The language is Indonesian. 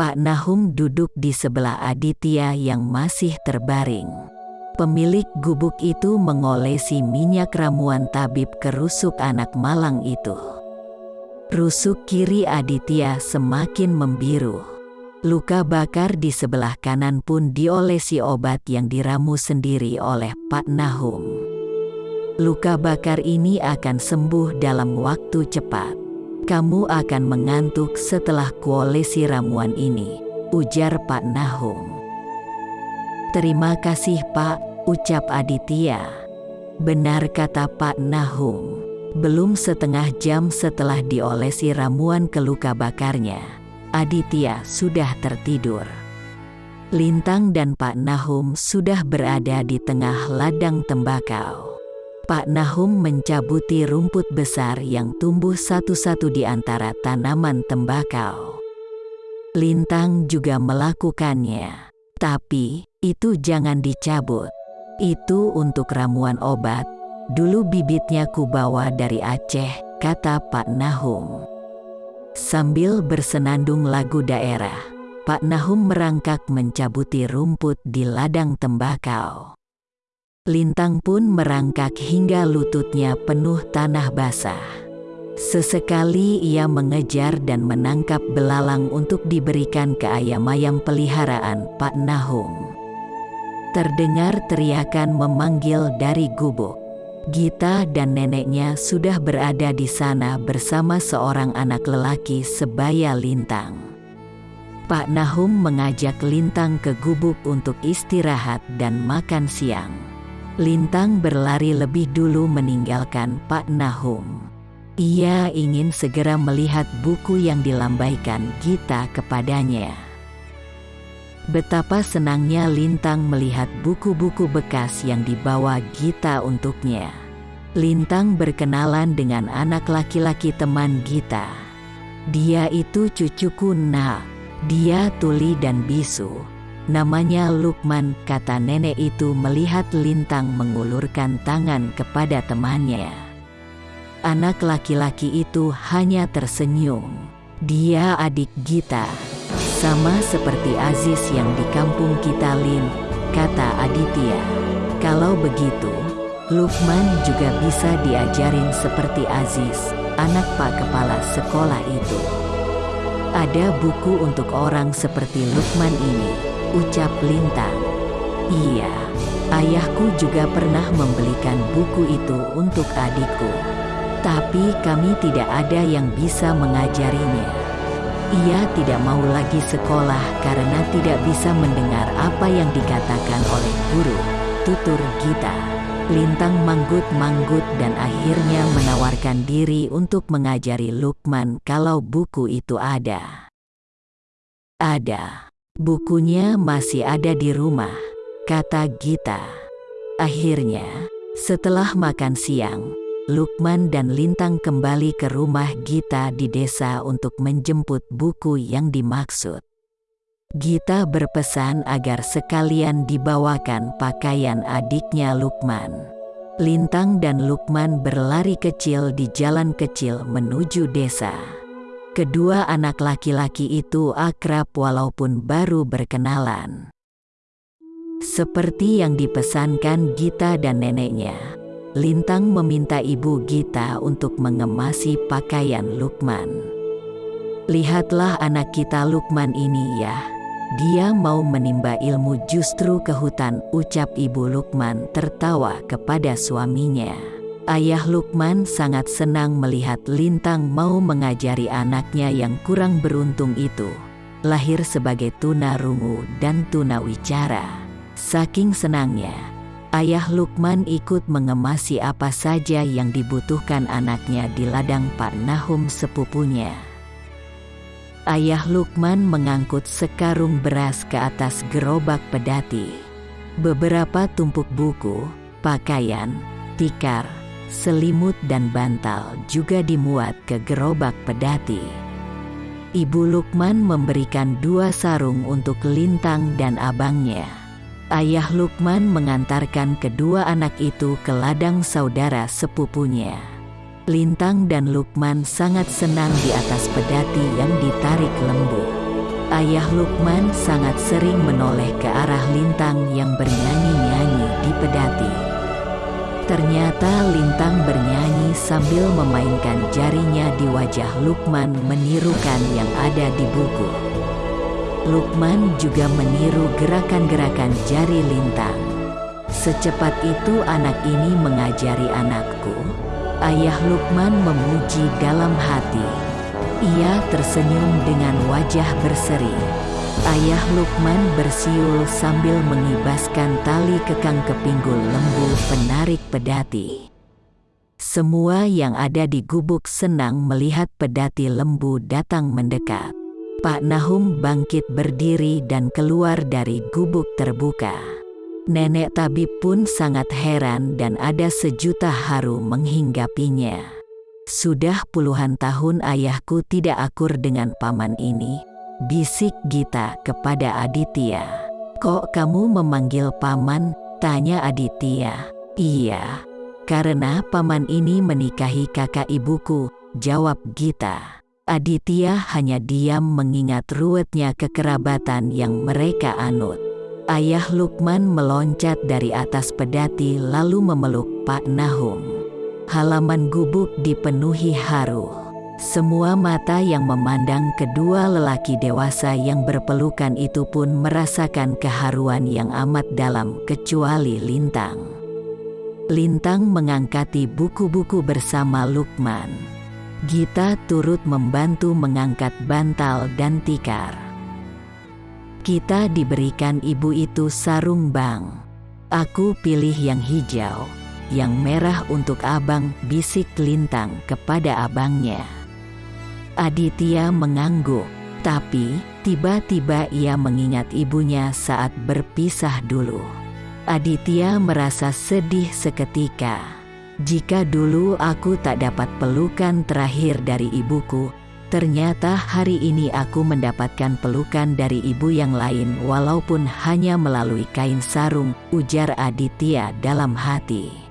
Pak Nahum duduk di sebelah Aditya yang masih terbaring. Pemilik gubuk itu mengolesi minyak ramuan tabib ke rusuk anak malang itu. Rusuk kiri Aditya semakin membiru. Luka bakar di sebelah kanan pun diolesi obat yang diramu sendiri oleh Pak Nahum. Luka bakar ini akan sembuh dalam waktu cepat. Kamu akan mengantuk setelah kuolesi ramuan ini, ujar Pak Nahum. Terima kasih Pak, ucap Aditya. Benar kata Pak Nahum. Belum setengah jam setelah diolesi ramuan ke luka bakarnya Aditya sudah tertidur. Lintang dan Pak Nahum sudah berada di tengah ladang tembakau. Pak Nahum mencabuti rumput besar yang tumbuh satu-satu di antara tanaman tembakau. Lintang juga melakukannya, tapi itu jangan dicabut. Itu untuk ramuan obat. Dulu bibitnya kubawa dari Aceh, kata Pak Nahum. Sambil bersenandung lagu daerah, Pak Nahum merangkak mencabuti rumput di ladang tembakau. Lintang pun merangkak hingga lututnya penuh tanah basah. Sesekali ia mengejar dan menangkap belalang untuk diberikan ke ayam-ayam peliharaan Pak Nahum. Terdengar teriakan memanggil dari gubuk. Gita dan neneknya sudah berada di sana bersama seorang anak lelaki sebaya Lintang. Pak Nahum mengajak Lintang ke gubuk untuk istirahat dan makan siang. Lintang berlari lebih dulu meninggalkan Pak Nahum. Ia ingin segera melihat buku yang dilambaikan Gita kepadanya. Betapa senangnya Lintang melihat buku-buku bekas yang dibawa Gita untuknya. Lintang berkenalan dengan anak laki-laki teman Gita. Dia itu cucuku nak. Dia tuli dan bisu. Namanya Lukman, kata nenek itu melihat Lintang mengulurkan tangan kepada temannya. Anak laki-laki itu hanya tersenyum. Dia adik Gita. Sama seperti Aziz yang di kampung kita Lin, kata Aditya. Kalau begitu, Lukman juga bisa diajarin seperti Aziz, anak pak kepala sekolah itu. Ada buku untuk orang seperti Lukman ini, ucap Lintang. Iya, ayahku juga pernah membelikan buku itu untuk adikku. Tapi kami tidak ada yang bisa mengajarinya. Ia tidak mau lagi sekolah karena tidak bisa mendengar apa yang dikatakan oleh guru, tutur Gita. Lintang manggut-manggut dan akhirnya menawarkan diri untuk mengajari Lukman kalau buku itu ada. Ada. Bukunya masih ada di rumah, kata Gita. Akhirnya, setelah makan siang, Lukman dan Lintang kembali ke rumah Gita di desa untuk menjemput buku yang dimaksud. Gita berpesan agar sekalian dibawakan pakaian adiknya Lukman. Lintang dan Lukman berlari kecil di jalan kecil menuju desa. Kedua anak laki-laki itu akrab walaupun baru berkenalan. Seperti yang dipesankan Gita dan neneknya, Lintang meminta ibu Gita untuk mengemasi pakaian Lukman. Lihatlah anak kita Lukman ini ya. Dia mau menimba ilmu justru ke hutan, ucap ibu Lukman tertawa kepada suaminya. Ayah Lukman sangat senang melihat Lintang mau mengajari anaknya yang kurang beruntung itu. Lahir sebagai tuna rungu dan tuna wicara. Saking senangnya, Ayah Lukman ikut mengemasi apa saja yang dibutuhkan anaknya di ladang Pak Nahum sepupunya. Ayah Lukman mengangkut sekarung beras ke atas gerobak pedati. Beberapa tumpuk buku, pakaian, tikar, selimut dan bantal juga dimuat ke gerobak pedati. Ibu Lukman memberikan dua sarung untuk Lintang dan abangnya. Ayah Lukman mengantarkan kedua anak itu ke ladang saudara sepupunya. Lintang dan Lukman sangat senang di atas pedati yang ditarik lembu. Ayah Lukman sangat sering menoleh ke arah Lintang yang bernyanyi-nyanyi di pedati. Ternyata Lintang bernyanyi sambil memainkan jarinya di wajah Lukman menirukan yang ada di buku. Lukman juga meniru gerakan-gerakan jari Lintang. Secepat itu anak ini mengajari anakku. Ayah Lukman memuji dalam hati. Ia tersenyum dengan wajah berseri. Ayah Lukman bersiul sambil mengibaskan tali kekang ke pinggul lembu penarik pedati. Semua yang ada di gubuk senang melihat pedati lembu datang mendekat. Pak Nahum bangkit berdiri dan keluar dari gubuk terbuka. Nenek tabib pun sangat heran dan ada sejuta haru menghinggapinya. Sudah puluhan tahun ayahku tidak akur dengan paman ini, bisik Gita kepada Aditya. Kok kamu memanggil paman? Tanya Aditya. Iya, karena paman ini menikahi kakak ibuku, jawab Gita. Aditya hanya diam mengingat ruwetnya kekerabatan yang mereka anut. Ayah Lukman meloncat dari atas pedati lalu memeluk Pak Nahum halaman gubuk dipenuhi haru. Semua mata yang memandang kedua lelaki dewasa yang berpelukan itu pun merasakan keharuan yang amat dalam kecuali Lintang. Lintang mengangkati buku-buku bersama Lukman. Gita turut membantu mengangkat bantal dan tikar. Kita diberikan ibu itu sarung bang. Aku pilih yang hijau yang merah untuk abang, bisik Lintang kepada abangnya. Aditya mengangguk, tapi tiba-tiba ia mengingat ibunya saat berpisah dulu. Aditya merasa sedih seketika. Jika dulu aku tak dapat pelukan terakhir dari ibuku, Ternyata hari ini aku mendapatkan pelukan dari ibu yang lain walaupun hanya melalui kain sarung, ujar Aditya dalam hati.